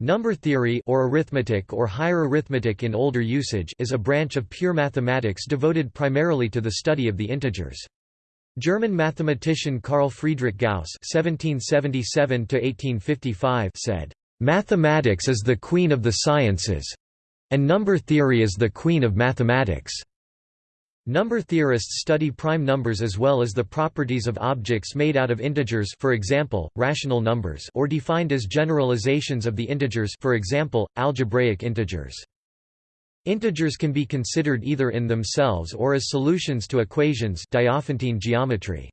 Number theory or arithmetic or higher arithmetic in older usage is a branch of pure mathematics devoted primarily to the study of the integers. German mathematician Carl Friedrich Gauss (1777–1855) said, "Mathematics is the queen of the sciences, and number theory is the queen of mathematics." Number theorists study prime numbers as well as the properties of objects made out of integers for example, rational numbers or defined as generalizations of the integers for example, algebraic integers. Integers can be considered either in themselves or as solutions to equations Diophantine geometry.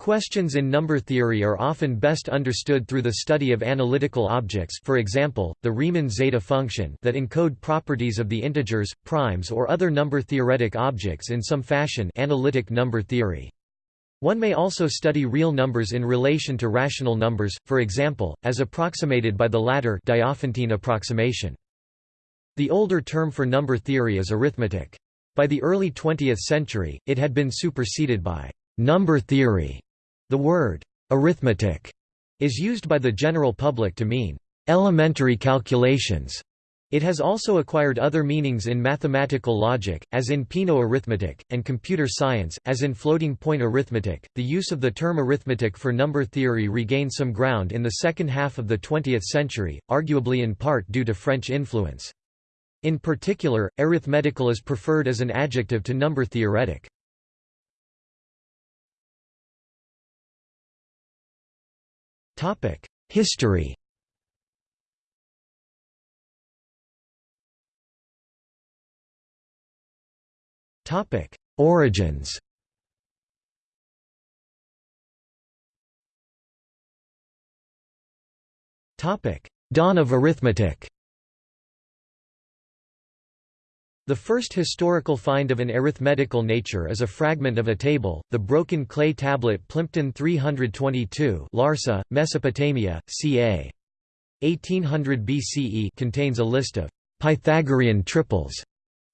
Questions in number theory are often best understood through the study of analytical objects for example, the Riemann zeta function that encode properties of the integers, primes or other number-theoretic objects in some fashion analytic number theory. One may also study real numbers in relation to rational numbers, for example, as approximated by the latter Diophantine approximation. The older term for number theory is arithmetic. By the early 20th century, it had been superseded by number theory the word arithmetic is used by the general public to mean elementary calculations. It has also acquired other meanings in mathematical logic, as in Peano arithmetic, and computer science, as in floating point arithmetic. The use of the term arithmetic for number theory regained some ground in the second half of the 20th century, arguably in part due to French influence. In particular, arithmetical is preferred as an adjective to number theoretic. History. Topic: Origins. Topic: Dawn of arithmetic The first historical find of an arithmetical nature is a fragment of a table, the broken clay tablet Plimpton 322 Larsa, Mesopotamia, ca. 1800 BCE contains a list of Pythagorean triples,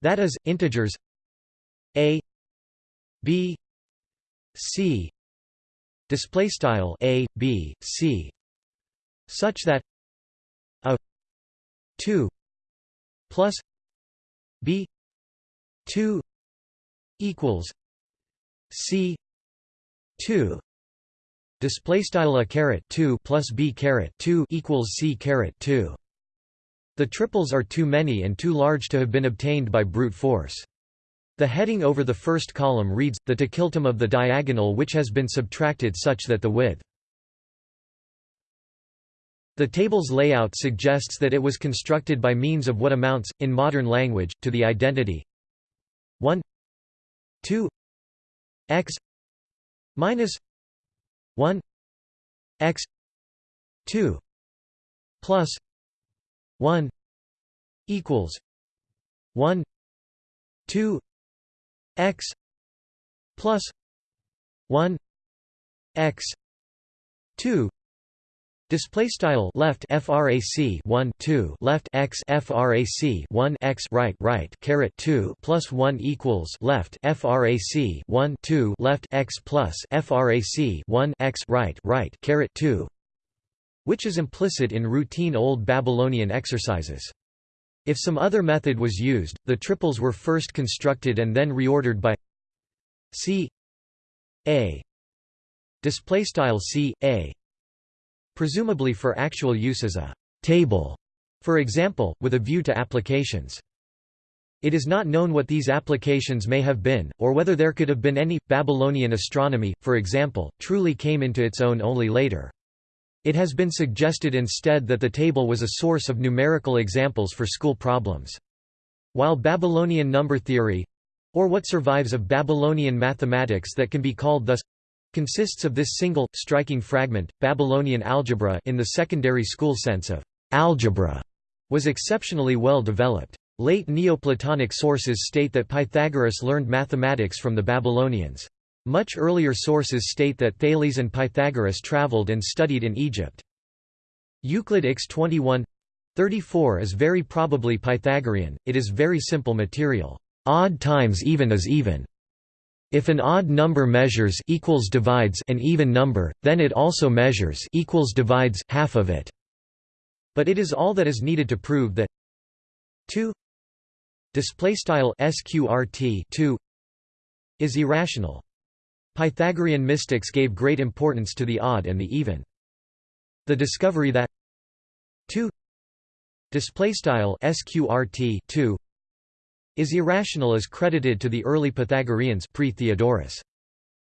that is, integers a b c display style a b c such that a 2 plus b 2 equals c 2 display style a caret 2 plus b caret 2 equals c caret 2 the triples are too many and too large to have been obtained by brute force. The heading over the first column reads, the tilde of the diagonal which has been subtracted such that the width the table's layout suggests that it was constructed by means of what amounts, in modern language, to the identity. 1 2 x. Minus. 1 x. 2 plus. 1 equals. 1 2 x. Plus. 1 x. 2 Display style left frac 1 2 left x frac 1 x right right caret 2 plus 1 equals left frac 1 2 left x plus frac 1 x right right caret 2 which is implicit in routine old Babylonian exercises. If some other method was used, the triples were first constructed and then reordered by c a display style c a presumably for actual use as a table, for example, with a view to applications. It is not known what these applications may have been, or whether there could have been any. Babylonian astronomy, for example, truly came into its own only later. It has been suggested instead that the table was a source of numerical examples for school problems. While Babylonian number theory or what survives of Babylonian mathematics that can be called thus consists of this single, striking fragment, Babylonian algebra in the secondary school sense of algebra, was exceptionally well developed. Late Neoplatonic sources state that Pythagoras learned mathematics from the Babylonians. Much earlier sources state that Thales and Pythagoras traveled and studied in Egypt. Euclid x 21 34 is very probably Pythagorean, it is very simple material. Odd times even is even. If an odd number measures equals divides an even number, then it also measures equals divides half of it. But it is all that is needed to prove that 2 display style sqrt 2 is irrational. Pythagorean mystics gave great importance to the odd and the even. The discovery that 2 display style sqrt 2 is irrational is credited to the early Pythagoreans pre-Theodorus.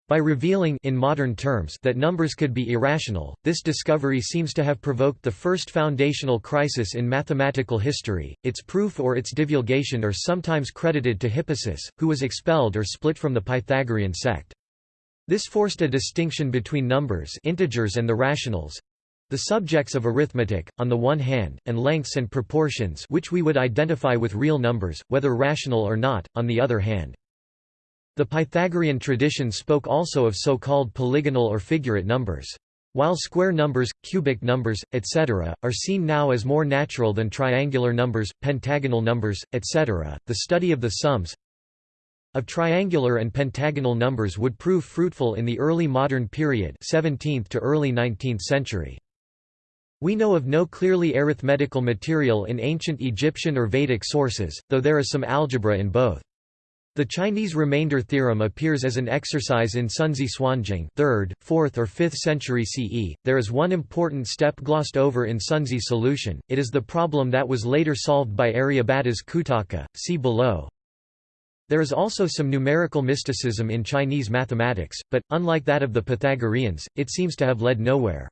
By revealing in modern terms that numbers could be irrational, this discovery seems to have provoked the first foundational crisis in mathematical history. Its proof or its divulgation are sometimes credited to Hippasus, who was expelled or split from the Pythagorean sect. This forced a distinction between numbers integers and the rationals, the subjects of arithmetic, on the one hand, and lengths and proportions which we would identify with real numbers, whether rational or not, on the other hand. The Pythagorean tradition spoke also of so-called polygonal or figurate numbers. While square numbers, cubic numbers, etc., are seen now as more natural than triangular numbers, pentagonal numbers, etc., the study of the sums of triangular and pentagonal numbers would prove fruitful in the early modern period 17th to early 19th century. We know of no clearly arithmetical material in ancient Egyptian or Vedic sources, though there is some algebra in both. The Chinese remainder theorem appears as an exercise in Sunzi Suanjing 3rd, 4th or 5th century CE. There is one important step glossed over in Sunzi's solution, it is the problem that was later solved by Aryabhata's Kutaka, see below. There is also some numerical mysticism in Chinese mathematics, but, unlike that of the Pythagoreans, it seems to have led nowhere.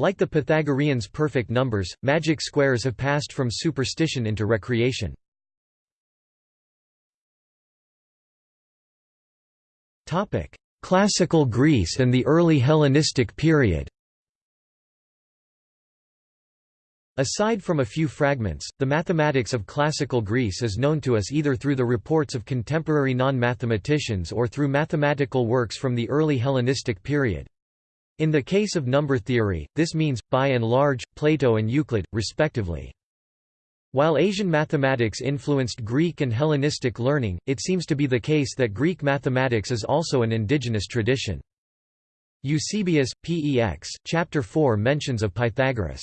Like the Pythagoreans' perfect numbers, magic squares have passed from superstition into recreation. Classical Greece and the early Hellenistic period. Aside from a few fragments, the mathematics of classical Greece is known to us either through the reports of contemporary non-mathematicians or through mathematical works from the early Hellenistic period. In the case of number theory, this means, by and large, Plato and Euclid, respectively. While Asian mathematics influenced Greek and Hellenistic learning, it seems to be the case that Greek mathematics is also an indigenous tradition. Eusebius, Pex, chapter 4 mentions of Pythagoras.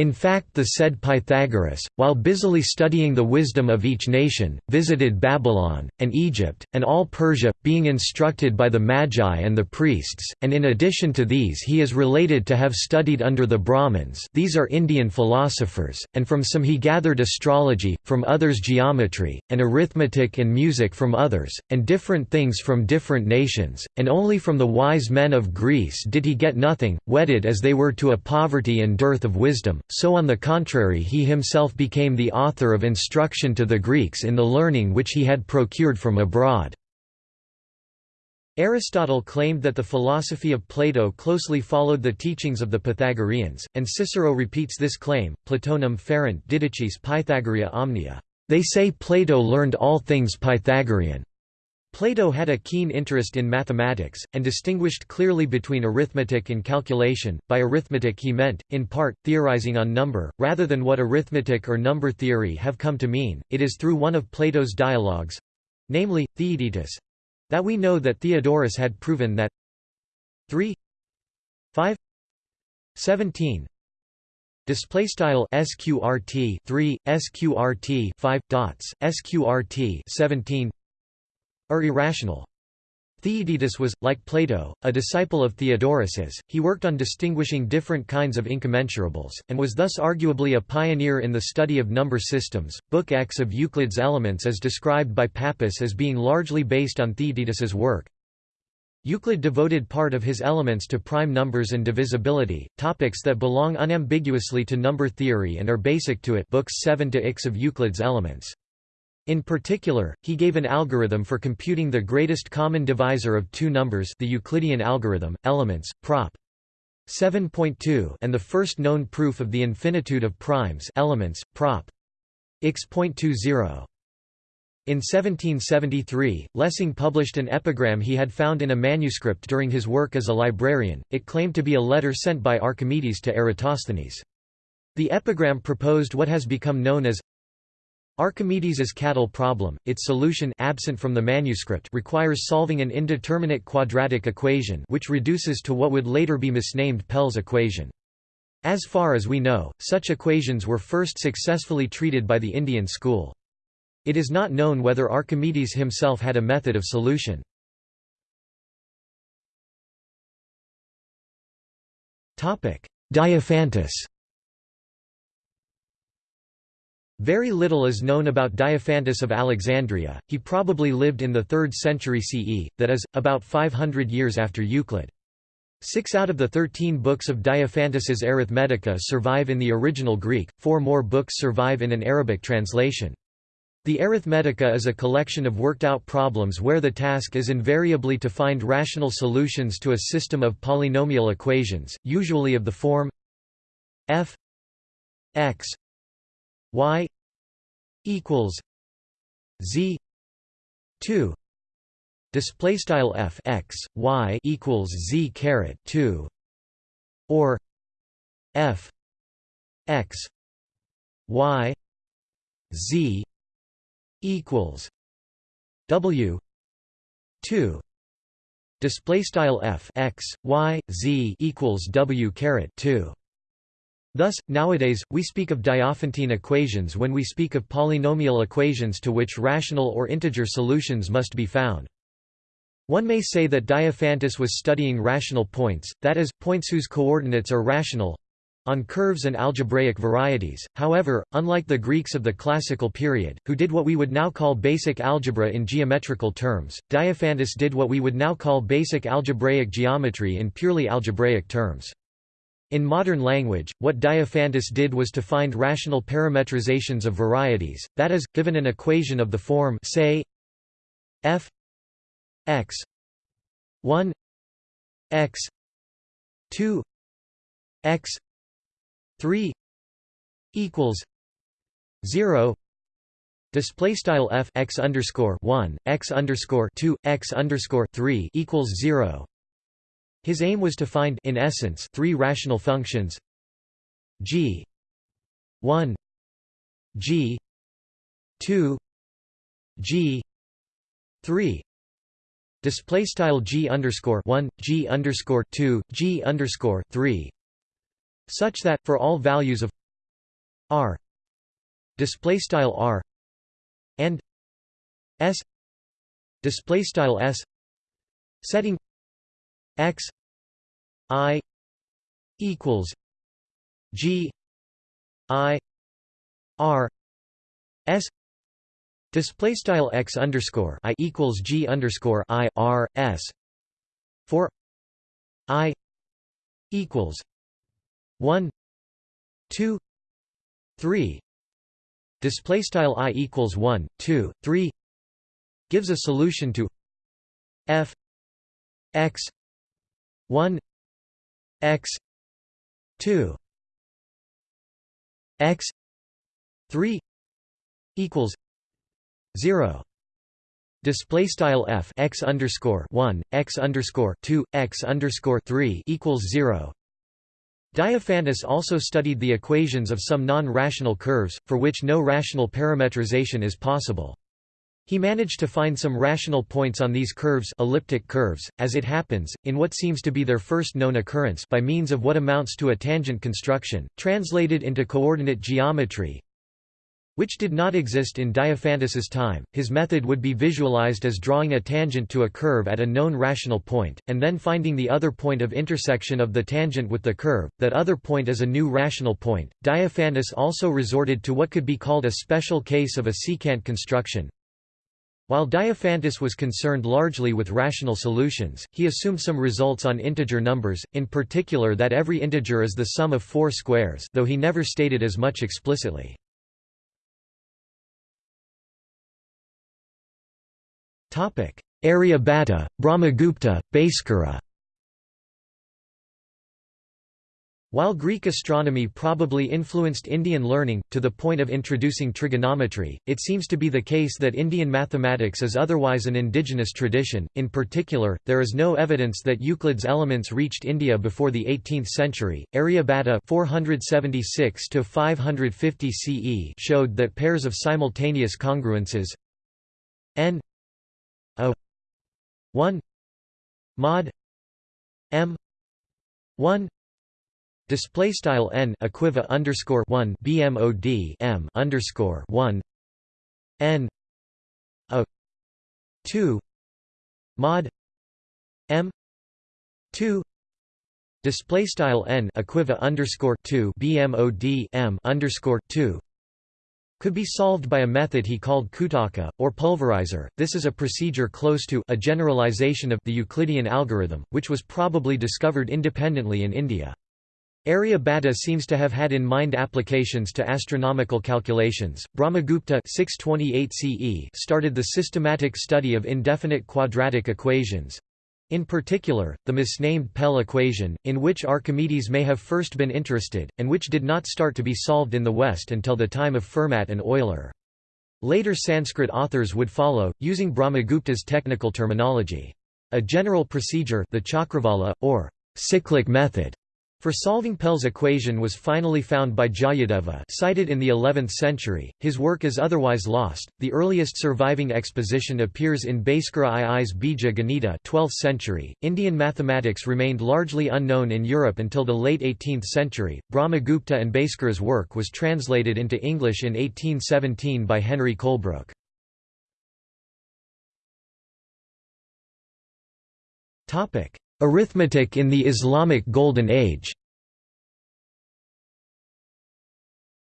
In fact the said Pythagoras, while busily studying the wisdom of each nation, visited Babylon, and Egypt, and all Persia, being instructed by the Magi and the priests, and in addition to these he is related to have studied under the Brahmins. These are Indian philosophers, and from some he gathered astrology, from others geometry, and arithmetic and music from others, and different things from different nations, and only from the wise men of Greece did he get nothing, wedded as they were to a poverty and dearth of wisdom so on the contrary he himself became the author of instruction to the Greeks in the learning which he had procured from abroad. Aristotle claimed that the philosophy of Plato closely followed the teachings of the Pythagoreans, and Cicero repeats this claim, Platonum ferent didacis Pythagorea omnia. They say Plato learned all things Pythagorean. Plato had a keen interest in mathematics, and distinguished clearly between arithmetic and calculation. By arithmetic he meant, in part, theorizing on number, rather than what arithmetic or number theory have come to mean. It is through one of Plato's dialogues namely, Theaetetus that we know that Theodorus had proven that 3 5 17 display style sqrt 3 sqrt 5 dots sqrt 17 are irrational. Theaetetus was, like Plato, a disciple of Theodorus's. He worked on distinguishing different kinds of incommensurables, and was thus arguably a pioneer in the study of number systems. Book X of Euclid's Elements is described by Pappus as being largely based on Theaetetus's work. Euclid devoted part of his Elements to prime numbers and divisibility, topics that belong unambiguously to number theory and are basic to it. Books 7 to X of Euclid's Elements. In particular, he gave an algorithm for computing the greatest common divisor of two numbers the Euclidean algorithm, elements, prop. 7.2 and the first known proof of the infinitude of primes elements, prop. x.20. In 1773, Lessing published an epigram he had found in a manuscript during his work as a librarian, it claimed to be a letter sent by Archimedes to Eratosthenes. The epigram proposed what has become known as Archimedes's cattle problem, its solution absent from the manuscript requires solving an indeterminate quadratic equation which reduces to what would later be misnamed Pell's equation. As far as we know, such equations were first successfully treated by the Indian school. It is not known whether Archimedes himself had a method of solution. Diophantus Very little is known about Diophantus of Alexandria, he probably lived in the 3rd century CE, that is, about 500 years after Euclid. Six out of the thirteen books of Diophantus's Arithmetica survive in the original Greek, four more books survive in an Arabic translation. The Arithmetica is a collection of worked-out problems where the task is invariably to find rational solutions to a system of polynomial equations, usually of the form f x y equals z 2 display style f x y equals z caret 2 or f x y z equals W two. Display style f x y z equals W caret two. Thus, nowadays, we speak of Diophantine equations when we speak of polynomial equations to which rational or integer solutions must be found. One may say that Diophantus was studying rational points, that is, points whose coordinates are rational, on curves and algebraic varieties. However, unlike the Greeks of the classical period, who did what we would now call basic algebra in geometrical terms, Diophantus did what we would now call basic algebraic geometry in purely algebraic terms. In modern language, what Diophantus did was to find rational parametrizations of varieties, that is, given an equation of the form say f x 1 x 2 x 3 equals 0 display style f x underscore 1 x underscore 2 x underscore 3 equals 0 his aim was to find in essence three rational functions. G. 1 g. 2 g. 3 display style g underscore 1 g underscore 2 g underscore 3 such that for all values of r. Display style r. and s. Display style s. Setting x i equals g i r s display style x underscore i equals g underscore i r s for i equals 1 2 3 display style i equals 1 2 3 gives a solution to f x 1 x 2 x 3 equals 0 Display style f x underscore one x underscore two x underscore three equals zero. Diophantus also studied the equations of some non-rational curves, for which no rational parametrization is possible. He managed to find some rational points on these curves elliptic curves, as it happens, in what seems to be their first known occurrence by means of what amounts to a tangent construction, translated into coordinate geometry, which did not exist in Diophantus's time. His method would be visualized as drawing a tangent to a curve at a known rational point, and then finding the other point of intersection of the tangent with the curve. That other point is a new rational point. Diophantus also resorted to what could be called a special case of a secant construction. While Diophantus was concerned largely with rational solutions, he assumed some results on integer numbers, in particular that every integer is the sum of four squares though he never stated as much explicitly. Aryabhata, Brahmagupta, Bhaskara While Greek astronomy probably influenced Indian learning, to the point of introducing trigonometry, it seems to be the case that Indian mathematics is otherwise an indigenous tradition. In particular, there is no evidence that Euclid's Elements reached India before the 18th century. Aryabhata 476 550 CE showed that pairs of simultaneous congruences n o 1 mod m 1 display style n equiva underscore 1 bmod m underscore 1 n a 2 mod m 2 display style n equiva underscore 2 bmod m underscore 2 could be solved by a method he called Kutaka, or pulverizer. This is a procedure close to a generalization of the Euclidean algorithm, which was probably discovered independently in India. Aryabhata seems to have had in mind applications to astronomical calculations. Brahmagupta 628 CE started the systematic study of indefinite quadratic equations. In particular, the misnamed Pell equation, in which Archimedes may have first been interested, and which did not start to be solved in the West until the time of Fermat and Euler. Later Sanskrit authors would follow, using Brahmagupta's technical terminology. A general procedure the Chakravala, or cyclic method, for solving Pell's equation was finally found by Jayadeva cited in the 11th century, his work is otherwise lost. The earliest surviving exposition appears in Bhaskara II's Bija Ganita 12th century. Indian mathematics remained largely unknown in Europe until the late 18th century. Brahmagupta and Bhaskara's work was translated into English in 1817 by Henry Colebrooke. Topic: Arithmetic in the Islamic Golden Age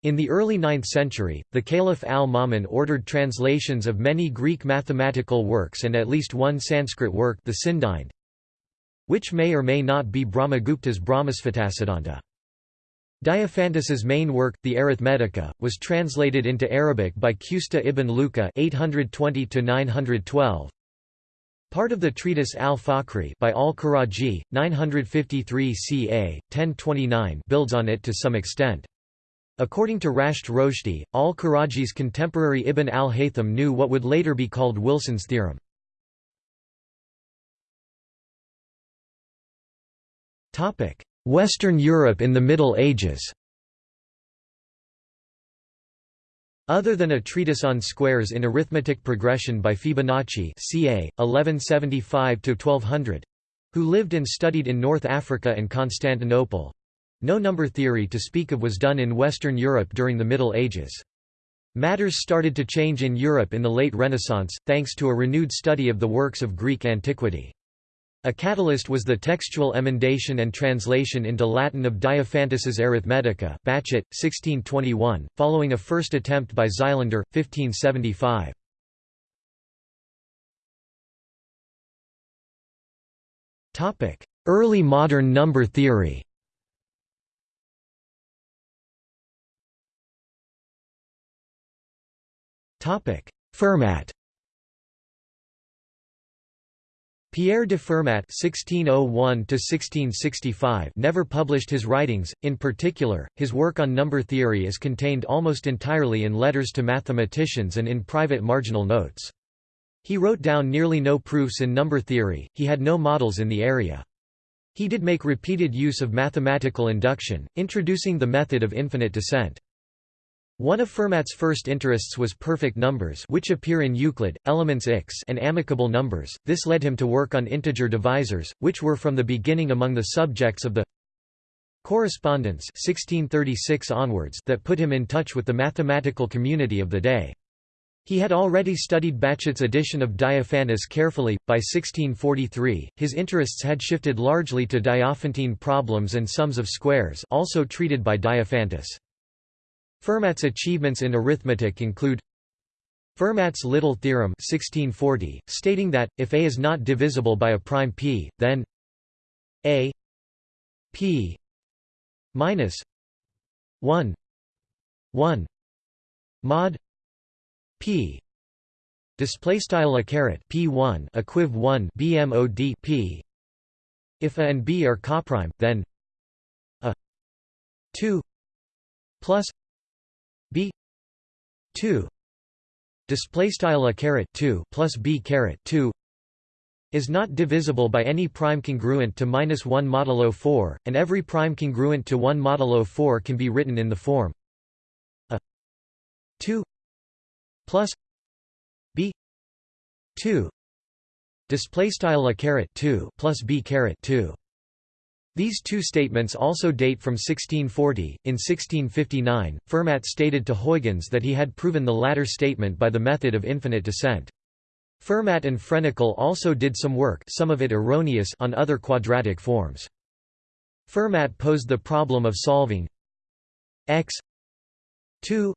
In the early 9th century, the Caliph al-Ma'mun ordered translations of many Greek mathematical works and at least one Sanskrit work the Sindhind, which may or may not be Brahmagupta's Brahmasphutasiddhanta. Diophantus's main work, the Arithmetica, was translated into Arabic by Qusta ibn Luqa 820 912 Part of the treatise al-Fakhri by al-Karaji, 953 ca. 1029 builds on it to some extent. According to Rashed Roshdi, al-Karaji's contemporary Ibn al-Haytham knew what would later be called Wilson's theorem. Western Europe in the Middle Ages Other than a treatise on squares in arithmetic progression by Fibonacci ca. 1175–1200 who lived and studied in North Africa and Constantinople. No number theory to speak of was done in Western Europe during the Middle Ages. Matters started to change in Europe in the late Renaissance, thanks to a renewed study of the works of Greek antiquity. A catalyst was the textual emendation and translation into Latin of Diophantus's Arithmetica Bachet, 1621, following a first attempt by Xylander, 1575. Early modern number theory Fermat Pierre de Fermat (1601–1665) never published his writings. In particular, his work on number theory is contained almost entirely in letters to mathematicians and in private marginal notes. He wrote down nearly no proofs in number theory. He had no models in the area. He did make repeated use of mathematical induction, introducing the method of infinite descent. One of Fermat's first interests was perfect numbers which appear in Euclid, elements X and amicable numbers. This led him to work on integer divisors, which were from the beginning among the subjects of the correspondence 1636 onwards that put him in touch with the mathematical community of the day. He had already studied Bachet's edition of Diophantus carefully. By 1643, his interests had shifted largely to Diophantine problems and sums of squares also treated by Diophantus. Fermat's achievements in arithmetic include Fermat's Little theorem 1640, stating that, if A is not divisible by a prime p, then A p minus 1 1 mod p display style a caret p1 equiv 1 bmod p. If a and b are coprime then a 2 plus b 2 display style a caret 2 plus b caret 2 is not divisible by any prime congruent to minus 1 modulo 4, and every prime congruent to 1 modulo 4 can be written in the form a 2 plus b 2 display style a caret 2 plus b caret 2 These two statements also date from 1640. In 1659, Fermat stated to Huygens that he had proven the latter statement by the method of infinite descent. Fermat and Frenicle also did some work some of it erroneous on other quadratic forms. Fermat posed the problem of solving x 2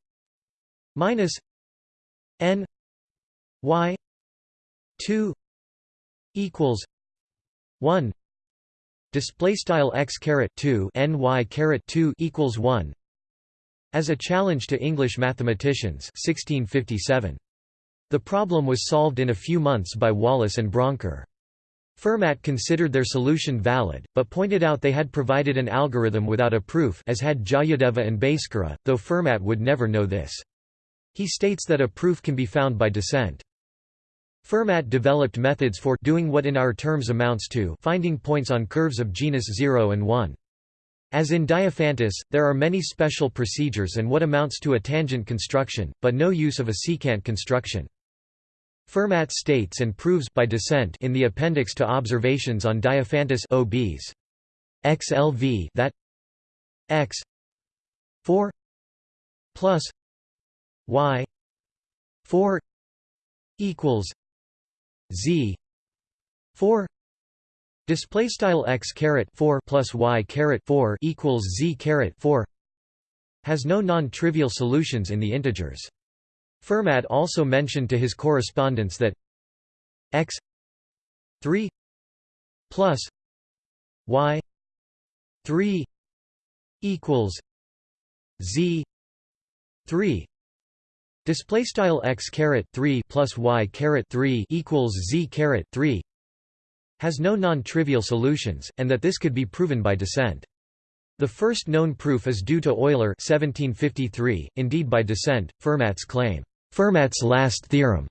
minus n y 2 equals 1 display style x caret 2 ny caret 2 equals 1 as a challenge to English mathematicians 1657 the problem was solved in a few months by Wallis and Brouncker Fermat considered their solution valid, but pointed out they had provided an algorithm without a proof as had Jayadeva and Bhaskara, though Fermat would never know this. He states that a proof can be found by descent. Fermat developed methods for doing what in our terms amounts to finding points on curves of genus 0 and 1. As in Diophantus, there are many special procedures and what amounts to a tangent construction, but no use of a secant construction. Fermat states and proves by descent in the appendix to Observations on Diophantus OBs. XLV that x 4 plus y 4 equals z. 4 display style x caret 4 plus y caret 4 equals z caret 4 has no non-trivial solutions in the integers. Fermat also mentioned to his correspondents that x 3 plus y 3 equals z 3 Display style x caret three plus y caret three equals z caret three has no non-trivial solutions, and that this could be proven by descent. The first known proof is due to Euler 1753, indeed by descent, Fermat's claim, Fermat's last theorem,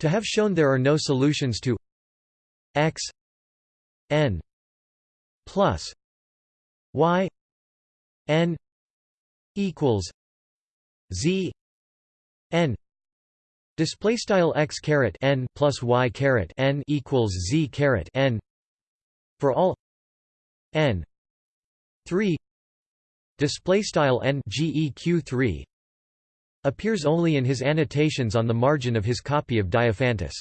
to have shown there are no solutions to x n plus y n equals z n display style x caret n plus y caret n equals z caret n for all n 3 display style n geq 3 appears only in his annotations on the margin of his copy of Diophantus.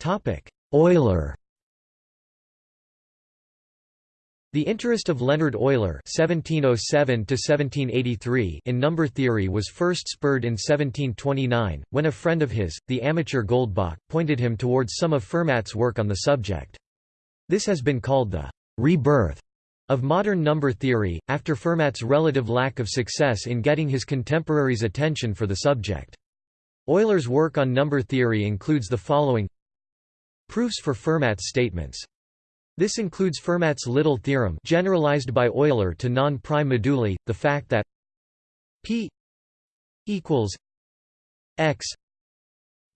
Topic Euler The interest of Leonhard Euler (1707–1783) in number theory was first spurred in 1729, when a friend of his, the amateur Goldbach, pointed him towards some of Fermat's work on the subject. This has been called the rebirth of modern number theory, after Fermat's relative lack of success in getting his contemporaries' attention for the subject. Euler's work on number theory includes the following Proofs for Fermat's statements this includes Fermat's Little theorem generalized by Euler to non-prime moduli, the fact that p equals x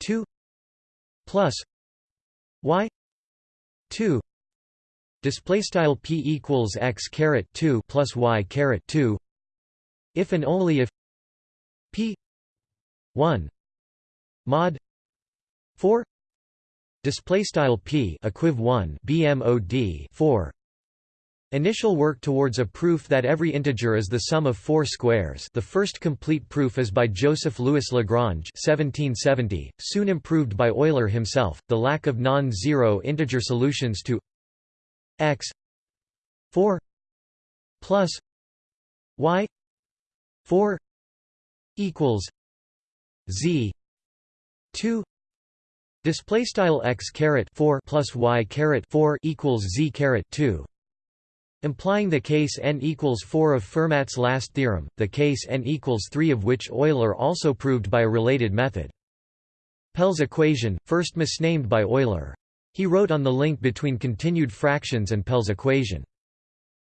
2 plus y 2 display style p equals x caret 2 plus y caret 2 if and only if p 1 mod 4 Display style p equiv 1 bmod 4. Initial work towards a proof that every integer is the sum of four squares. The first complete proof is by Joseph Louis Lagrange (1770), soon improved by Euler himself. The lack of non-zero integer solutions to x 4 plus y 4 equals z 2 Display style x caret 4 plus y caret 4 equals z caret 2. Implying the case n equals 4 of Fermat's last theorem, the case n equals 3 of which Euler also proved by a related method. Pell's equation, first misnamed by Euler. He wrote on the link between continued fractions and Pell's equation.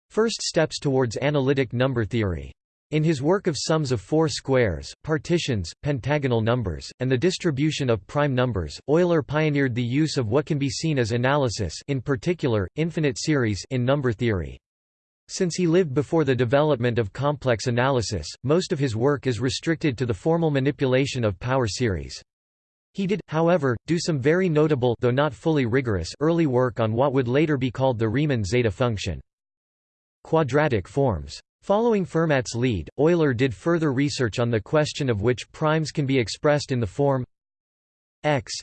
First steps towards analytic number theory. In his work of sums of four squares, partitions, pentagonal numbers, and the distribution of prime numbers, Euler pioneered the use of what can be seen as analysis in particular, infinite series in number theory. Since he lived before the development of complex analysis, most of his work is restricted to the formal manipulation of power series. He did, however, do some very notable though not fully rigorous early work on what would later be called the Riemann zeta function. Quadratic forms. Following Fermat's lead, Euler did further research on the question of which primes can be expressed in the form x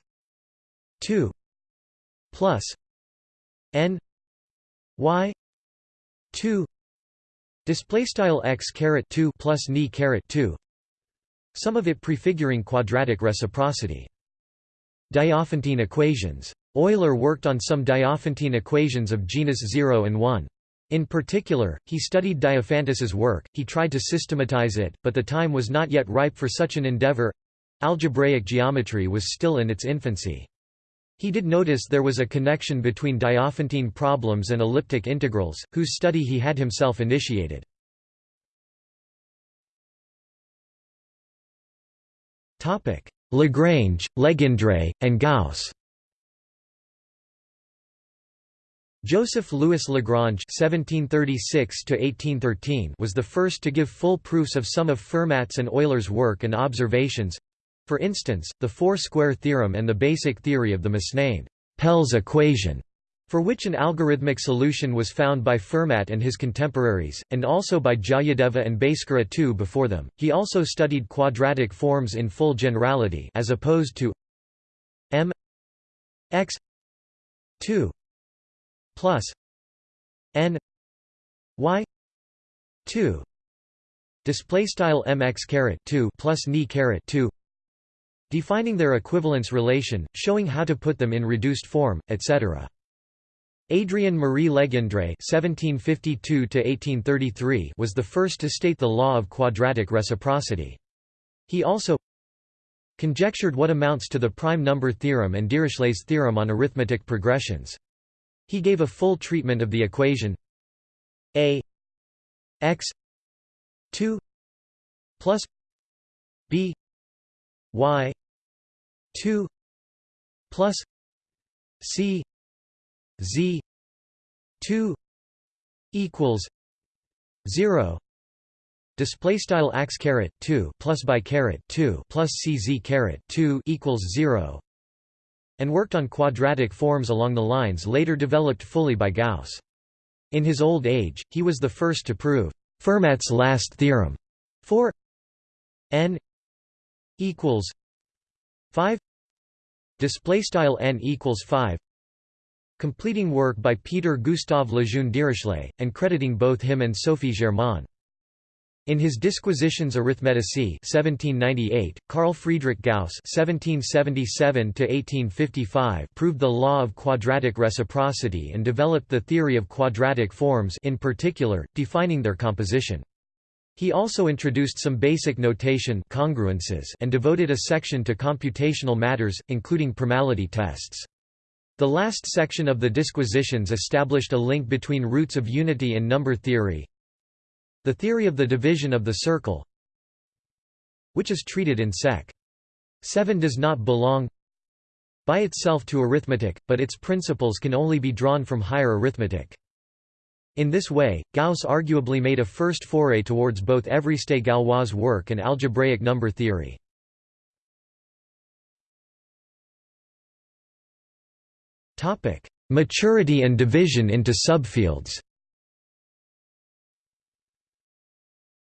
2 plus n y 2 display style x caret 2 plus ni caret 2 some of it prefiguring quadratic reciprocity. Diophantine equations. Euler worked on some diophantine equations of genus 0 and 1 in particular, he studied Diophantus's work, he tried to systematize it, but the time was not yet ripe for such an endeavor algebraic geometry was still in its infancy. He did notice there was a connection between Diophantine problems and elliptic integrals, whose study he had himself initiated. Lagrange, Legendre, and Gauss Joseph Louis Lagrange (1736–1813) was the first to give full proofs of some of Fermat's and Euler's work and observations. For instance, the four-square theorem and the basic theory of the misnamed Pell's equation, for which an algorithmic solution was found by Fermat and his contemporaries, and also by Jayadeva and Bhaskara II before them. He also studied quadratic forms in full generality as opposed to m x 2 plus n y 2 display style mx caret 2 plus ni caret 2 defining their equivalence relation showing how to put them in reduced form etc Adrien Marie Legendre (1752–1833) was the first to state the law of quadratic reciprocity. He also conjectured what amounts to the prime number theorem and Dirichlet's theorem on arithmetic progressions. He gave a full treatment of the equation. A x 2 plus b y 2 plus c z 2 equals 0 display style x caret 2 plus by caret 2 plus cz caret 2 equals 0 and worked on quadratic forms along the lines later developed fully by Gauss. In his old age, he was the first to prove Fermat's last theorem for n equals 5 display style n equals 5 completing work by Peter Gustav Lejeune Dirichlet and crediting both him and Sophie Germain in his Disquisitiones Arithmeticae 1798, Carl Friedrich Gauss (1777–1855) proved the law of quadratic reciprocity and developed the theory of quadratic forms, in particular, defining their composition. He also introduced some basic notation congruences and devoted a section to computational matters, including primality tests. The last section of the Disquisitions established a link between roots of unity and number theory, the theory of the division of the circle which is treated in Sec. 7 does not belong by itself to arithmetic, but its principles can only be drawn from higher arithmetic. In this way, Gauss arguably made a first foray towards both Évariste Galois' work and algebraic number theory. Maturity and division into subfields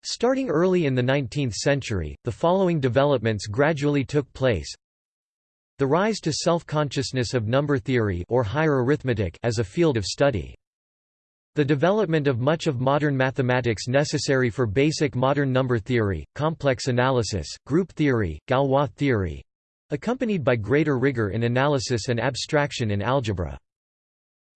Starting early in the 19th century, the following developments gradually took place. The rise to self-consciousness of number theory or higher arithmetic as a field of study. The development of much of modern mathematics necessary for basic modern number theory, complex analysis, group theory, Galois theory, accompanied by greater rigor in analysis and abstraction in algebra.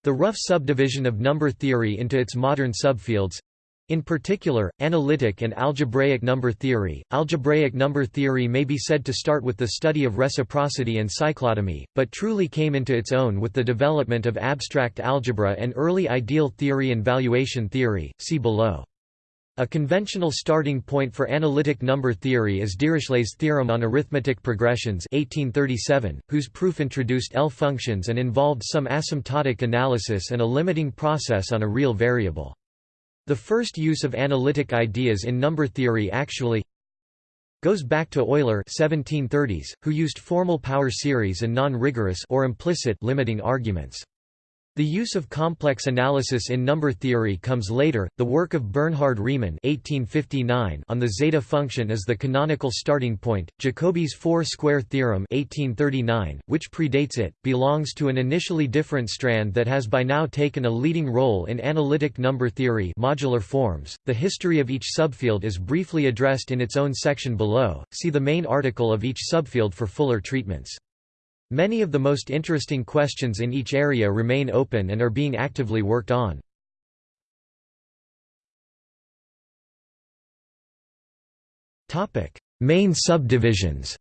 The rough subdivision of number theory into its modern subfields in particular, analytic and algebraic number theory. Algebraic number theory may be said to start with the study of reciprocity and cyclotomy, but truly came into its own with the development of abstract algebra and early ideal theory and valuation theory. See below. A conventional starting point for analytic number theory is Dirichlet's theorem on arithmetic progressions 1837, whose proof introduced L functions and involved some asymptotic analysis and a limiting process on a real variable. The first use of analytic ideas in number theory actually goes back to Euler 1730s, who used formal power series and non-rigorous or implicit limiting arguments. The use of complex analysis in number theory comes later. The work of Bernhard Riemann (1859) on the zeta function is the canonical starting point. Jacobi's four-square theorem (1839), which predates it, belongs to an initially different strand that has by now taken a leading role in analytic number theory, modular forms. The history of each subfield is briefly addressed in its own section below. See the main article of each subfield for fuller treatments. Many of the most interesting questions in each area remain open and are being actively worked on. Main subdivisions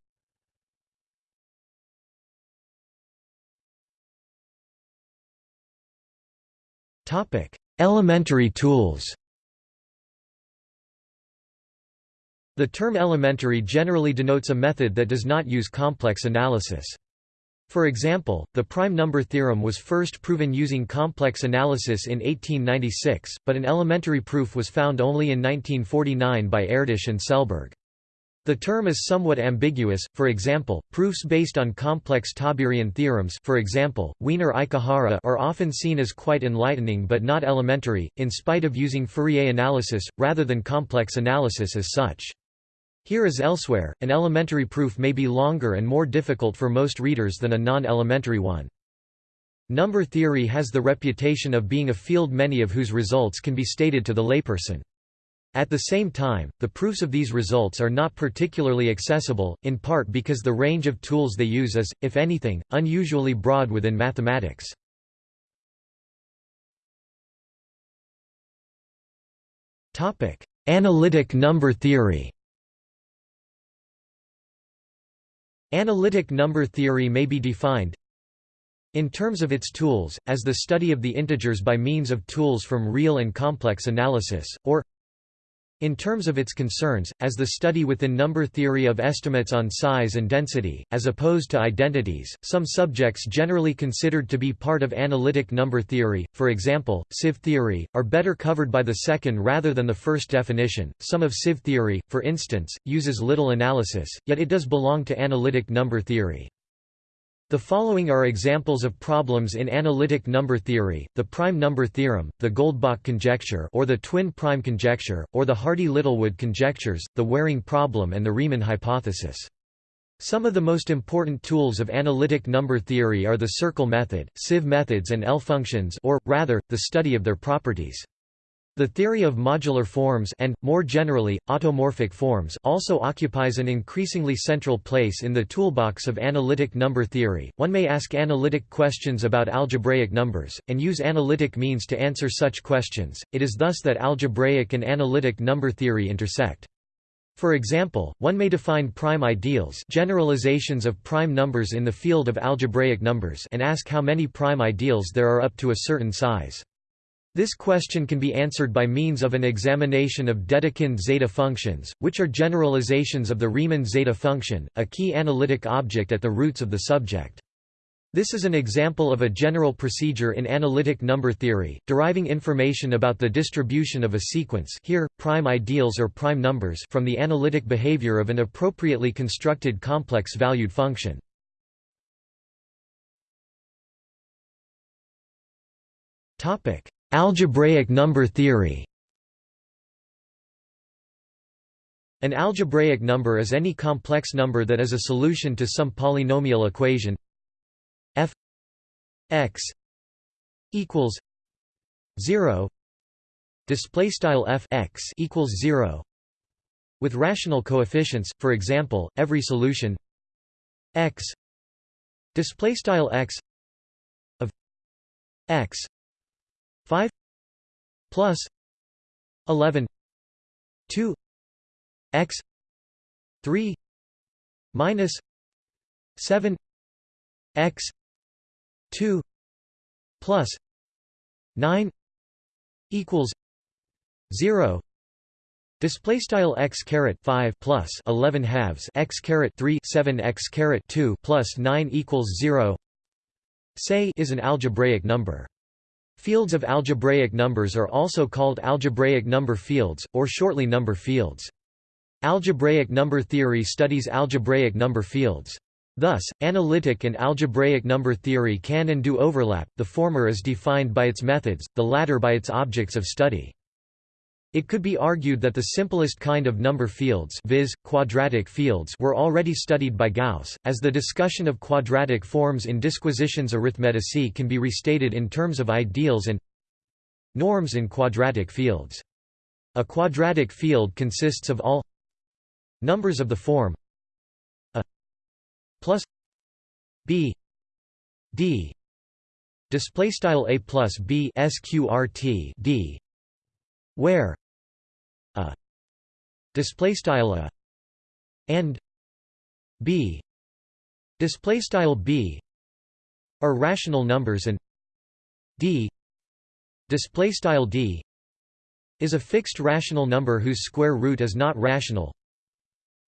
Elementary tools The term elementary generally denotes a method that does not use complex analysis. For example, the prime number theorem was first proven using complex analysis in 1896, but an elementary proof was found only in 1949 by Erdős and Selberg. The term is somewhat ambiguous, for example, proofs based on complex Tauberian theorems for example, Wiener-Ikehara are often seen as quite enlightening but not elementary, in spite of using Fourier analysis, rather than complex analysis as such. Here as elsewhere, an elementary proof may be longer and more difficult for most readers than a non-elementary one. Number theory has the reputation of being a field many of whose results can be stated to the layperson. At the same time, the proofs of these results are not particularly accessible, in part because the range of tools they use is, if anything, unusually broad within mathematics. Analytic number theory Analytic number theory may be defined in terms of its tools, as the study of the integers by means of tools from real and complex analysis, or in terms of its concerns, as the study within number theory of estimates on size and density, as opposed to identities, some subjects generally considered to be part of analytic number theory, for example, sieve theory, are better covered by the second rather than the first definition. Some of sieve theory, for instance, uses little analysis, yet it does belong to analytic number theory. The following are examples of problems in analytic number theory, the prime number theorem, the Goldbach conjecture or the twin prime conjecture, or the Hardy-Littlewood conjectures, the Waring problem and the Riemann hypothesis. Some of the most important tools of analytic number theory are the circle method, sieve methods and L-functions or, rather, the study of their properties. The theory of modular forms and, more generally, automorphic forms also occupies an increasingly central place in the toolbox of analytic number theory. One may ask analytic questions about algebraic numbers, and use analytic means to answer such questions. It is thus that algebraic and analytic number theory intersect. For example, one may define prime ideals generalizations of prime numbers in the field of algebraic numbers and ask how many prime ideals there are up to a certain size. This question can be answered by means of an examination of Dedekind zeta functions, which are generalizations of the Riemann zeta function, a key analytic object at the roots of the subject. This is an example of a general procedure in analytic number theory, deriving information about the distribution of a sequence here, prime ideals or prime numbers from the analytic behavior of an appropriately constructed complex-valued function. Topic: Algebraic number theory. An algebraic number is any complex number that is a solution to some polynomial equation. F x equals 0 display style f x equals 0 with rational coefficients for example every solution x. Display style x of x 5 plus 11 2 x 3 minus 7 x 2 plus 9 equals 0 Display style x caret five plus eleven halves x caret three seven x caret two plus nine equals zero. Say is an algebraic number. Fields of algebraic numbers are also called algebraic number fields, or shortly number fields. Algebraic number theory studies algebraic number fields. Thus, analytic and algebraic number theory can and do overlap, the former is defined by its methods, the latter by its objects of study. It could be argued that the simplest kind of number fields viz., quadratic fields were already studied by Gauss, as the discussion of quadratic forms in Disquisitiones Arithmeticae can be restated in terms of ideals and norms in quadratic fields. A quadratic field consists of all numbers of the form a plus b d display style a plus b sqrt d where a display style a and b display style b are rational numbers and d display style d is a fixed rational number whose square root is not rational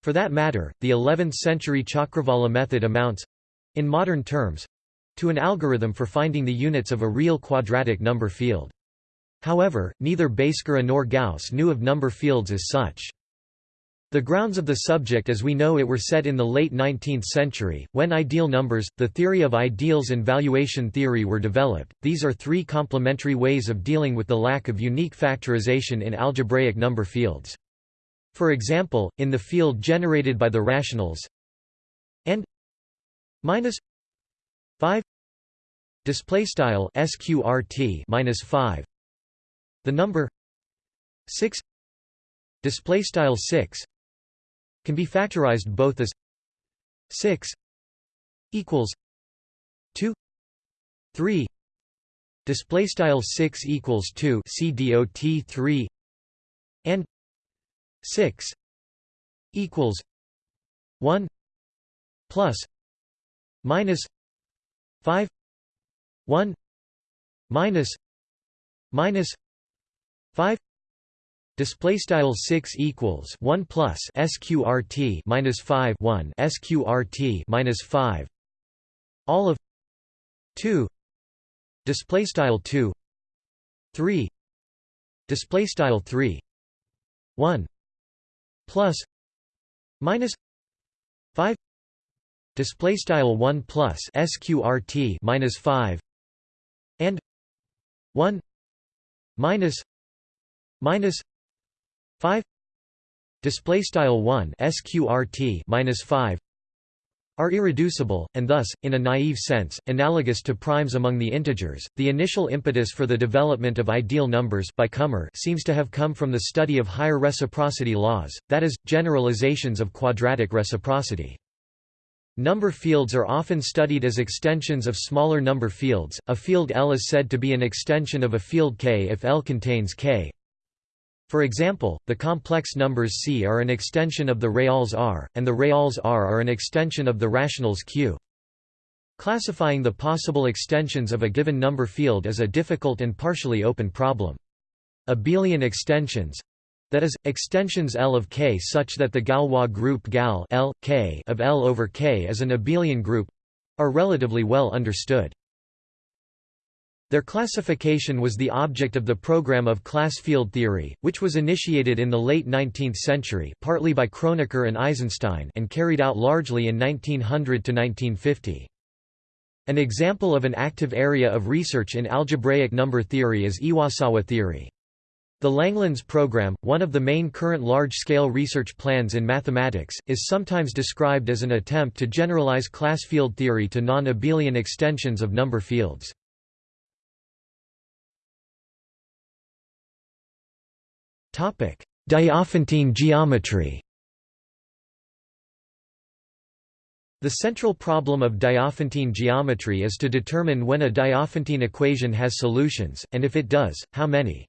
for that matter, the 11th-century Chakravala method amounts—in modern terms—to an algorithm for finding the units of a real quadratic number field. However, neither Bhaskara nor Gauss knew of number fields as such. The grounds of the subject as we know it were set in the late 19th century, when ideal numbers, the theory of ideals and valuation theory were developed. These are three complementary ways of dealing with the lack of unique factorization in algebraic number fields. For example, in the field generated by the rationals and minus 5 display style sqrt minus 5 the number 6 display style 6 can be factorized both as 6 equals 2 3 display style 6 equals 2 cdot 3 and 6 equals 1 plus minus 5 1 minus minus 5 Display style six equals one plus sqrt minus five one sqrt minus five all of two display style two three display style three one plus minus 5 display style 1 plus sqrt minus 5 and 1 minus minus 5 display style 1 sqrt minus 5 are irreducible, and thus, in a naive sense, analogous to primes among the integers. The initial impetus for the development of ideal numbers by Kummer seems to have come from the study of higher reciprocity laws, that is, generalizations of quadratic reciprocity. Number fields are often studied as extensions of smaller number fields. A field L is said to be an extension of a field K if L contains K, for example, the complex numbers C are an extension of the reals R, and the reals R are an extension of the rationals Q. Classifying the possible extensions of a given number field is a difficult and partially open problem. Abelian extensions—that is, extensions L of K such that the Galois group Gal L, K of L over K is an abelian group—are relatively well understood. Their classification was the object of the program of class field theory, which was initiated in the late 19th century partly by Kronecker and Eisenstein and carried out largely in 1900 to 1950. An example of an active area of research in algebraic number theory is Iwasawa theory. The Langlands program, one of the main current large-scale research plans in mathematics, is sometimes described as an attempt to generalize class field theory to non-abelian extensions of number fields. Diophantine geometry The central problem of Diophantine geometry is to determine when a Diophantine equation has solutions, and if it does, how many.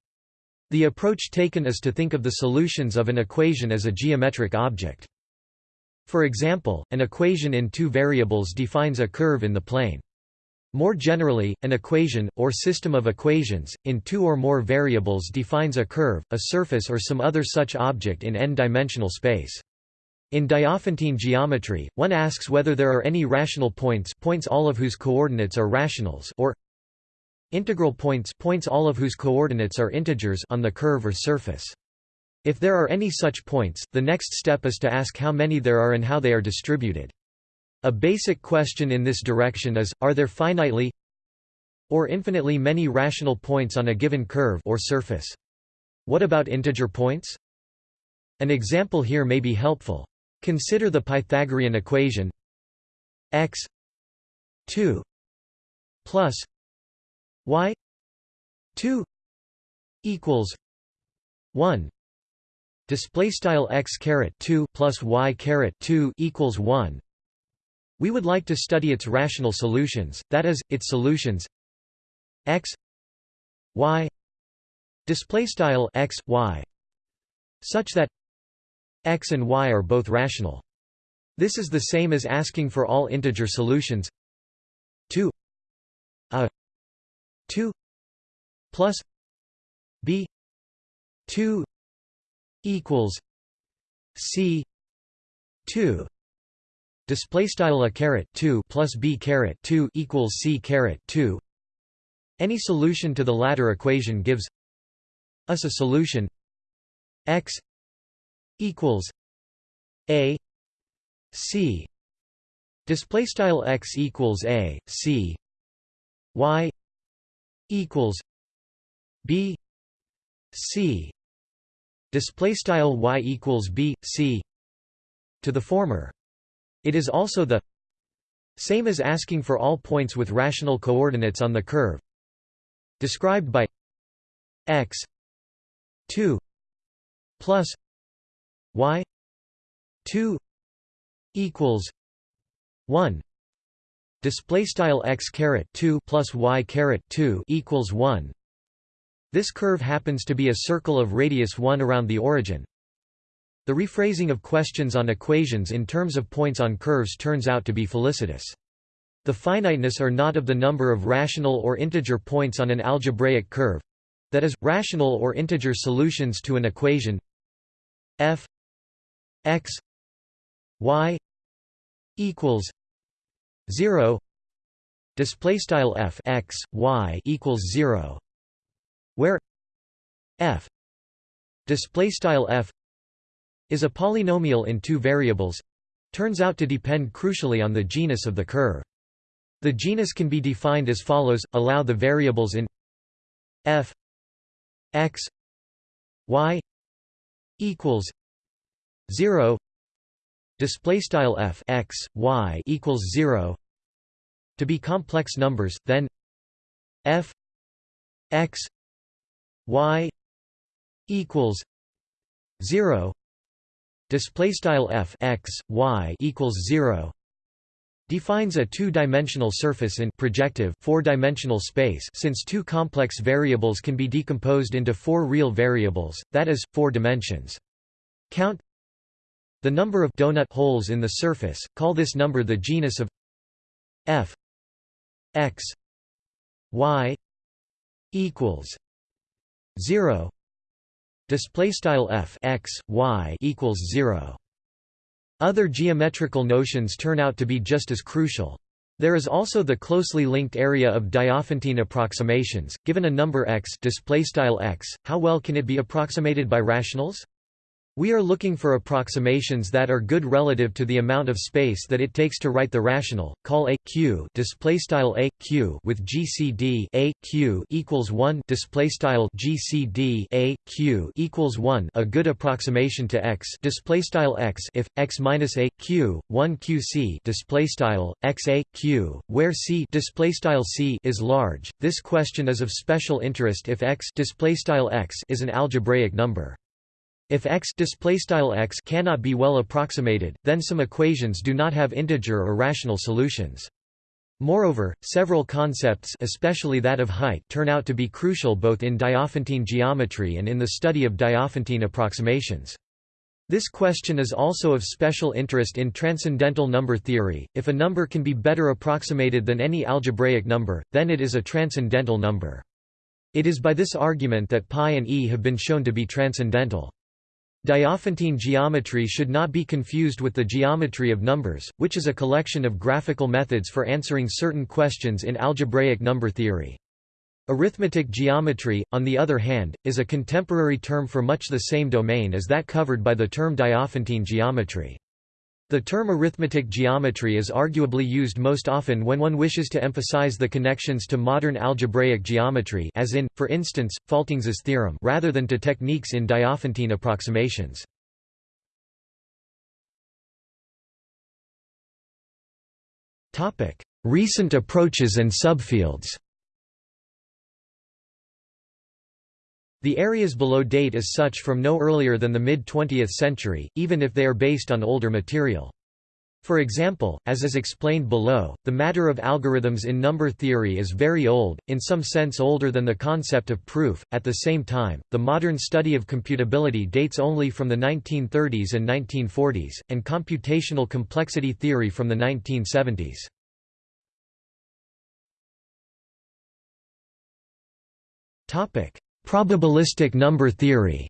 The approach taken is to think of the solutions of an equation as a geometric object. For example, an equation in two variables defines a curve in the plane. More generally, an equation, or system of equations, in two or more variables defines a curve, a surface or some other such object in n-dimensional space. In Diophantine geometry, one asks whether there are any rational points points all of whose coordinates are rationals or integral points points all of whose coordinates are integers on the curve or surface. If there are any such points, the next step is to ask how many there are and how they are distributed. A basic question in this direction is, are there finitely or infinitely many rational points on a given curve or surface? What about integer points? An example here may be helpful. Consider the Pythagorean equation x 2 plus y 2 equals 1 display style x caret 2 plus y caret 2 equals 1 we would like to study its rational solutions that is its solutions x y display style x y such that x and y are both rational. This is the same as asking for all integer solutions 2 a 2 plus b 2 equals c 2 display style a caret 2 plus b caret 2 equals c caret 2 any solution to the latter equation gives us a solution. X equals a c. Display style x equals a c. Y equals b c. Display style y equals b c to the former it is also the same as asking for all points with rational coordinates on the curve. Described by x 2 plus y 2 equals 1 display style x caret 2 plus y caret 2 equals 1 this curve happens to be a circle of radius 1 around the origin. The rephrasing of questions on equations in terms of points on curves turns out to be felicitous. The finiteness or not of the number of rational or integer points on an algebraic curve—that is, rational or integer solutions to an equation f x y equals 0 display style f x y equals 0 where f display style f is a polynomial in two variables turns out to depend crucially on the genus of the curve. The genus can be defined as follows allow the variables in f x y equals 0 display style f x y equals 0 to be complex numbers then f x y equals 0 display style f x y equals 0 defines a two-dimensional surface in projective four-dimensional space since two complex variables can be decomposed into four real variables that is four dimensions. Count the number of donut holes in the surface call this number the genus of f x y equals 0 display style f x y equals 0 other geometrical notions turn out to be just as crucial. There is also the closely linked area of Diophantine approximations. Given a number x display style x how well can it be approximated by rationals we are looking for approximations that are good relative to the amount of space that it takes to write the rational. Call a q display style a q with GCD a q equals 1 display style GCD a q equals 1 a good approximation to x display style x if x minus a q 1 qc display style x a q where c display style c is large. This question is of special interest if x display style x is an algebraic number. If x, x cannot be well approximated, then some equations do not have integer or rational solutions. Moreover, several concepts especially that of height turn out to be crucial both in Diophantine geometry and in the study of Diophantine approximations. This question is also of special interest in transcendental number theory. If a number can be better approximated than any algebraic number, then it is a transcendental number. It is by this argument that pi and e have been shown to be transcendental. Diophantine geometry should not be confused with the geometry of numbers, which is a collection of graphical methods for answering certain questions in algebraic number theory. Arithmetic geometry, on the other hand, is a contemporary term for much the same domain as that covered by the term Diophantine geometry. The term arithmetic geometry is arguably used most often when one wishes to emphasize the connections to modern algebraic geometry as in, for instance, Faltings's theorem rather than to techniques in Diophantine approximations. Recent approaches and subfields The areas below date as such from no earlier than the mid-20th century, even if they are based on older material. For example, as is explained below, the matter of algorithms in number theory is very old, in some sense older than the concept of proof. At the same time, the modern study of computability dates only from the 1930s and 1940s, and computational complexity theory from the 1970s. Topic: Probabilistic number theory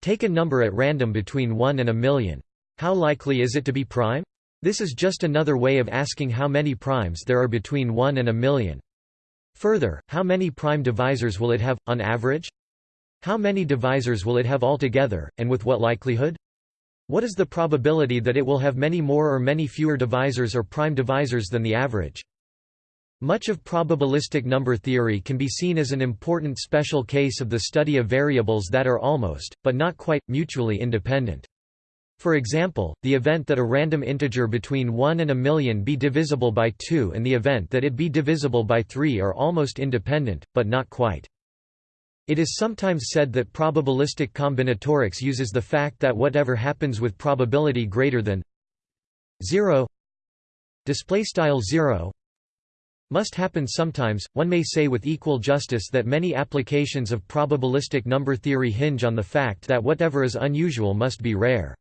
Take a number at random between 1 and a million. How likely is it to be prime? This is just another way of asking how many primes there are between 1 and a million. Further, how many prime divisors will it have, on average? How many divisors will it have altogether, and with what likelihood? What is the probability that it will have many more or many fewer divisors or prime divisors than the average? Much of probabilistic number theory can be seen as an important special case of the study of variables that are almost, but not quite, mutually independent. For example, the event that a random integer between 1 and a million be divisible by 2 and the event that it be divisible by 3 are almost independent, but not quite. It is sometimes said that probabilistic combinatorics uses the fact that whatever happens with probability greater than 0 display style 0 must happen sometimes. One may say with equal justice that many applications of probabilistic number theory hinge on the fact that whatever is unusual must be rare.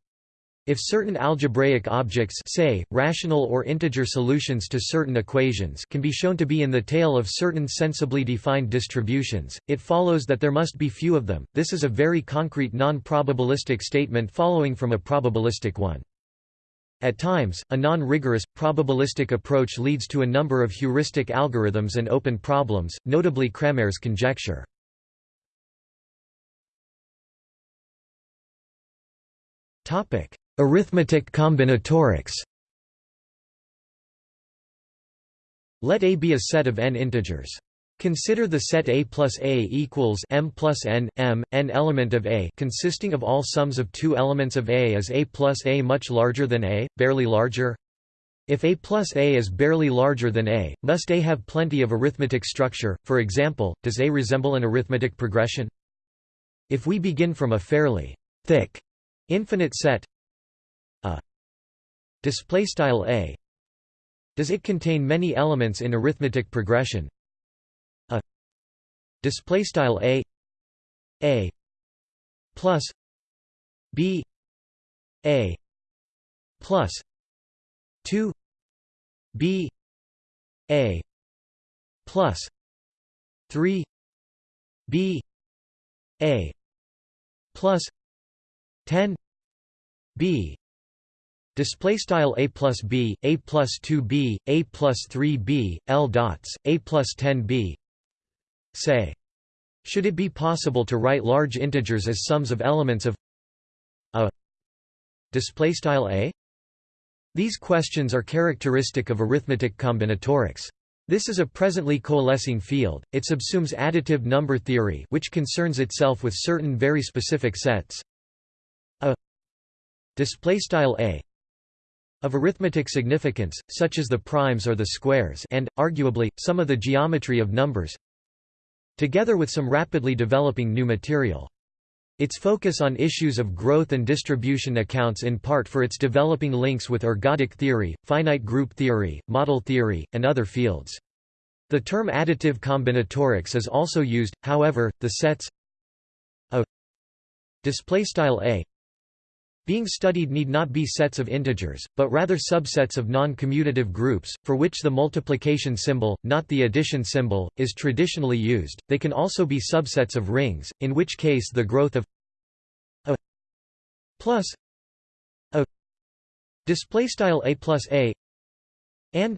If certain algebraic objects say, rational or integer solutions to certain equations can be shown to be in the tail of certain sensibly defined distributions, it follows that there must be few of them. This is a very concrete non-probabilistic statement following from a probabilistic one. At times, a non-rigorous, probabilistic approach leads to a number of heuristic algorithms and open problems, notably Cramer's conjecture. Arithmetic combinatorics Let A be a set of n integers. Consider the set A plus A equals M plus N, M, n element of A consisting of all sums of two elements of A is A plus A much larger than A, barely larger? If A plus A is barely larger than A, must A have plenty of arithmetic structure, for example, does A resemble an arithmetic progression? If we begin from a fairly thick infinite set A display style A does it contain many elements in arithmetic progression display style a a plus b a plus 2 b a plus 3 b a plus 10 b. Display style a plus b, a plus 2 b, a plus 3 b, l dots, a plus 10 b, say. Should it be possible to write large integers as sums of elements of a display style a? These questions are characteristic of arithmetic combinatorics. This is a presently coalescing field. It subsumes additive number theory, which concerns itself with certain very specific sets a display style a of arithmetic significance, such as the primes or the squares and, arguably, some of the geometry of numbers together with some rapidly developing new material. Its focus on issues of growth and distribution accounts in part for its developing links with ergodic theory, finite group theory, model theory, and other fields. The term additive combinatorics is also used, however, the sets a a being studied need not be sets of integers, but rather subsets of non-commutative groups, for which the multiplication symbol, not the addition symbol, is traditionally used. They can also be subsets of rings, in which case the growth of a plus a display style a plus a and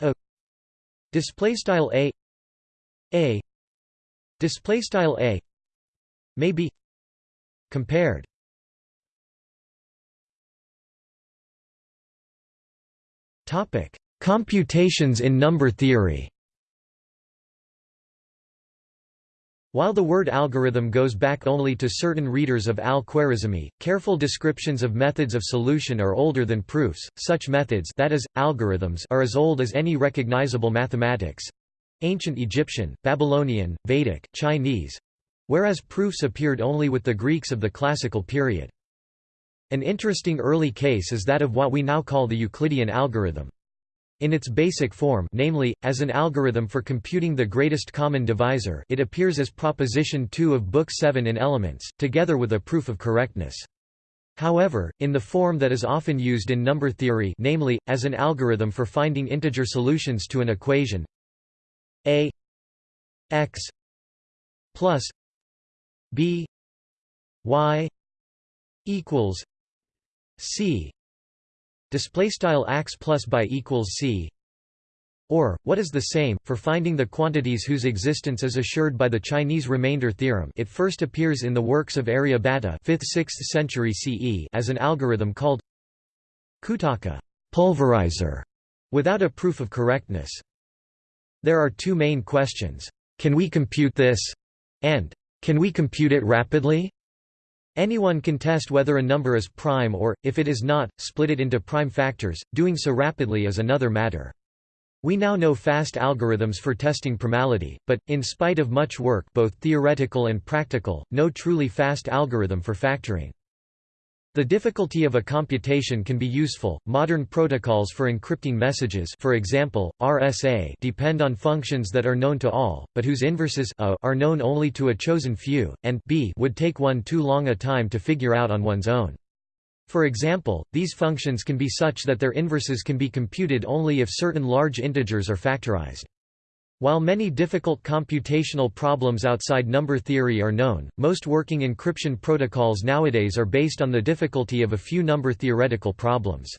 a display style a a display style a may be compared topic computations in number theory While the word algorithm goes back only to certain readers of al-Khwarizmi, careful descriptions of methods of solution are older than proofs. Such methods that is, algorithms are as old as any recognizable mathematics ancient Egyptian, Babylonian, Vedic, Chinese whereas proofs appeared only with the Greeks of the classical period. An interesting early case is that of what we now call the Euclidean algorithm. In its basic form namely, as an algorithm for computing the greatest common divisor it appears as Proposition 2 of Book 7 in Elements, together with a proof of correctness. However, in the form that is often used in number theory namely, as an algorithm for finding integer solutions to an equation a x plus b y equals c. Display style ax plus by equals c. Or what is the same for finding the quantities whose existence is assured by the Chinese remainder theorem it first appears in the works of Aryabhata 5th 6th century CE as an algorithm called Kutaka pulverizer without a proof of correctness. There are two main questions. Can we compute this? And can we compute it rapidly Anyone can test whether a number is prime or, if it is not, split it into prime factors, doing so rapidly is another matter. We now know fast algorithms for testing primality, but, in spite of much work both theoretical and practical, no truly fast algorithm for factoring. The difficulty of a computation can be useful. Modern protocols for encrypting messages, for example, RSA, depend on functions that are known to all, but whose inverses a are known only to a chosen few, and b would take one too long a time to figure out on one's own. For example, these functions can be such that their inverses can be computed only if certain large integers are factorized. While many difficult computational problems outside number theory are known, most working encryption protocols nowadays are based on the difficulty of a few number theoretical problems.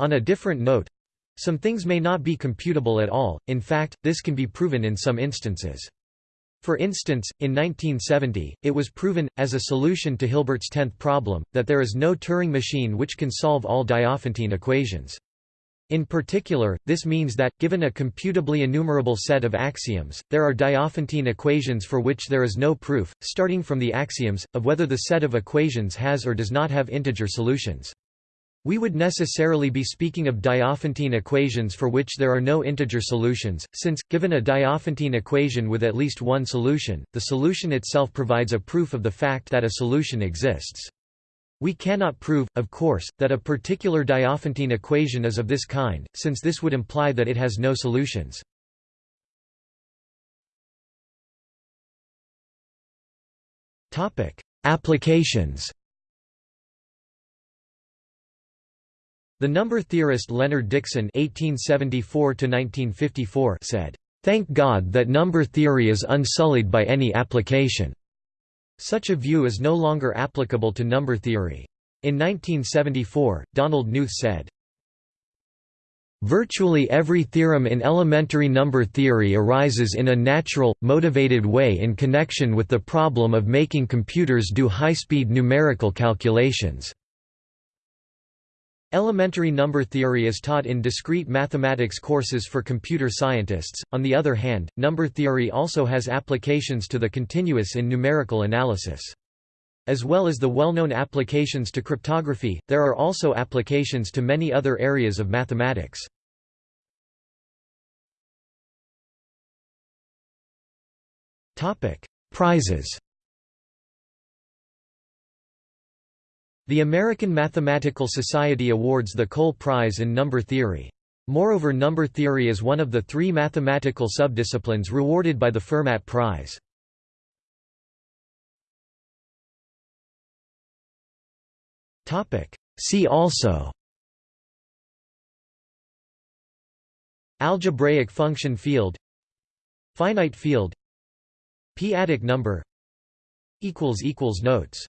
On a different note, some things may not be computable at all, in fact, this can be proven in some instances. For instance, in 1970, it was proven, as a solution to Hilbert's tenth problem, that there is no Turing machine which can solve all Diophantine equations. In particular, this means that, given a computably enumerable set of axioms, there are Diophantine equations for which there is no proof, starting from the axioms, of whether the set of equations has or does not have integer solutions. We would necessarily be speaking of Diophantine equations for which there are no integer solutions, since, given a Diophantine equation with at least one solution, the solution itself provides a proof of the fact that a solution exists. We cannot prove, of course, that a particular Diophantine equation is of this kind, since this would imply that it has no solutions. Applications The number theorist Leonard Dickson (1874–1954) said, "Thank God that number theory is unsullied by any application." Such a view is no longer applicable to number theory. In 1974, Donald Knuth said, Virtually every theorem in elementary number theory arises in a natural, motivated way in connection with the problem of making computers do high-speed numerical calculations. Elementary number theory is taught in discrete mathematics courses for computer scientists, on the other hand, number theory also has applications to the continuous in numerical analysis. As well as the well-known applications to cryptography, there are also applications to many other areas of mathematics. Topic: Prizes The American Mathematical Society awards the Cole Prize in Number Theory. Moreover number theory is one of the three mathematical subdisciplines rewarded by the Fermat Prize. See also Algebraic function field Finite field P-adic number Notes